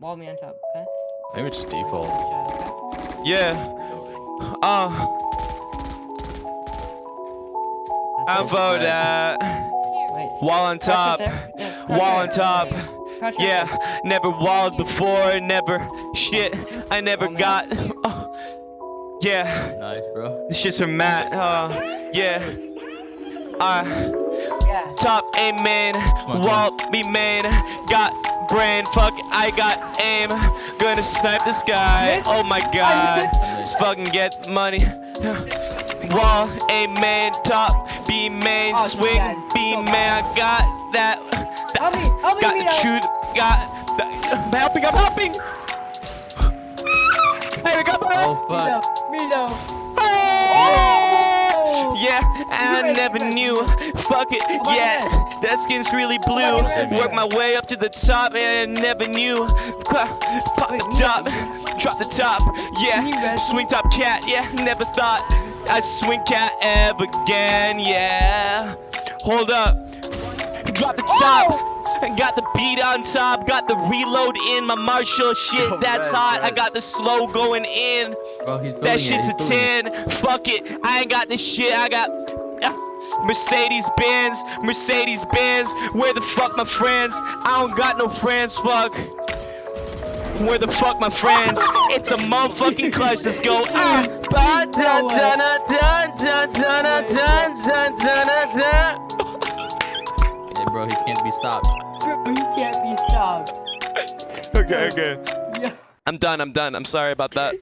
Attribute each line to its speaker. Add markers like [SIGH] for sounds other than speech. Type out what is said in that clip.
Speaker 1: Wall me on top, okay?
Speaker 2: Maybe it's just default.
Speaker 1: Shot, okay?
Speaker 3: Yeah. Uh, I vote that. Wall on top.
Speaker 1: Yeah,
Speaker 3: Wall on top.
Speaker 1: right
Speaker 3: Yeah, never walled before, never shit. I never got. Oh, [LAUGHS] yeah,
Speaker 2: Nice, bro.
Speaker 3: this shit's from Matt. Uh, yeah. Uh,
Speaker 1: Yeah.
Speaker 3: top amen,
Speaker 2: man,
Speaker 3: walk me man. Got brain, fuck, I got aim. Gonna snipe this guy. Oh my god, [LAUGHS] let's fucking get money. Wall, man, top, B main,
Speaker 1: Oh,
Speaker 3: swing,
Speaker 1: God,
Speaker 3: B
Speaker 1: so
Speaker 3: man. I got that.
Speaker 1: Help me, help me,
Speaker 3: got the
Speaker 1: Mito.
Speaker 3: truth, got the, I'm helping, I'm helping. Hey, we got
Speaker 2: Oh, fuck.
Speaker 1: Mito, Mito.
Speaker 3: Oh! I never knew. Fuck it, yeah. That skin's really blue. Work my way up to the top, and I never knew. Pop the top, drop the top, yeah. Swing top cat, yeah. Never thought I'd swing cat ever again, yeah. Hold up, drop the top. And got the beat on top, got the reload in my Marshall shit.
Speaker 2: Yo,
Speaker 3: That's
Speaker 2: Red,
Speaker 3: hot. I got the slow going in.
Speaker 2: Bro, he's building
Speaker 3: That
Speaker 2: it,
Speaker 3: shit's a
Speaker 2: he's building
Speaker 3: 10. Fuck it. I ain't got this shit. I got Mercedes Benz. Mercedes Benz. Where the fuck my friends? I don't got no friends. Fuck. Where the fuck my friends? It's a motherfucking clutch. Let's go. Ah. Ba da da da da da da da da da da da.
Speaker 2: Hey, bro, he can't be stopped.
Speaker 1: He can't be stopped.
Speaker 3: Okay, okay.
Speaker 1: Yeah.
Speaker 3: I'm done. I'm done. I'm sorry about that.